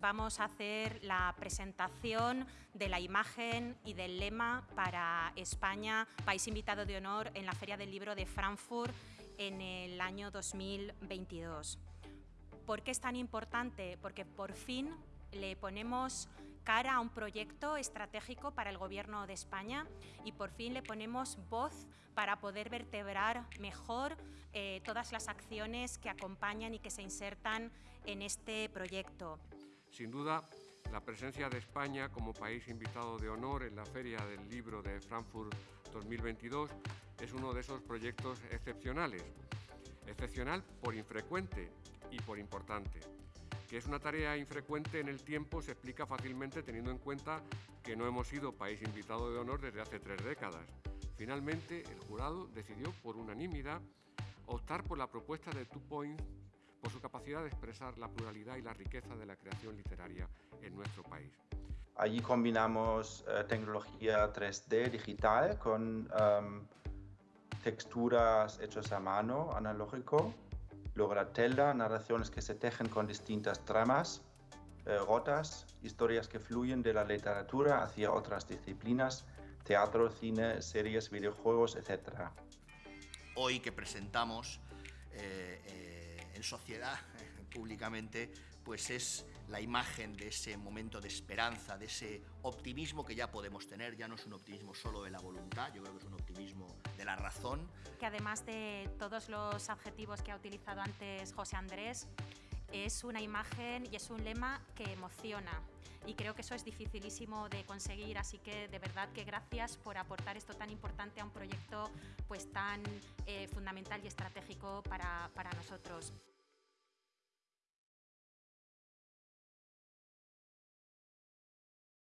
vamos a hacer la presentación de la imagen y del lema para España, país invitado de honor en la Feria del Libro de Frankfurt en el año 2022. ¿Por qué es tan importante? Porque por fin le ponemos cara a un proyecto estratégico para el Gobierno de España y por fin le ponemos voz para poder vertebrar mejor eh, todas las acciones que acompañan y que se insertan en este proyecto. Sin duda, la presencia de España como país invitado de honor en la Feria del Libro de Frankfurt 2022 es uno de esos proyectos excepcionales. Excepcional por infrecuente y por importante. Que es una tarea infrecuente en el tiempo se explica fácilmente teniendo en cuenta que no hemos sido país invitado de honor desde hace tres décadas. Finalmente, el jurado decidió por unanimidad optar por la propuesta de Two Points por su capacidad de expresar la pluralidad y la riqueza de la creación literaria en nuestro país. Allí combinamos eh, tecnología 3D digital con um, texturas hechas a mano, analógico, tela, narraciones que se tejen con distintas tramas, eh, gotas, historias que fluyen de la literatura hacia otras disciplinas, teatro, cine, series, videojuegos, etc. Hoy que presentamos eh, eh, en sociedad, públicamente, pues es la imagen de ese momento de esperanza, de ese optimismo que ya podemos tener, ya no es un optimismo solo de la voluntad, yo creo que es un optimismo de la razón. Que además de todos los adjetivos que ha utilizado antes José Andrés, es una imagen y es un lema que emociona y creo que eso es dificilísimo de conseguir, así que de verdad que gracias por aportar esto tan importante a un proyecto pues tan eh, fundamental y estratégico para, para nosotros.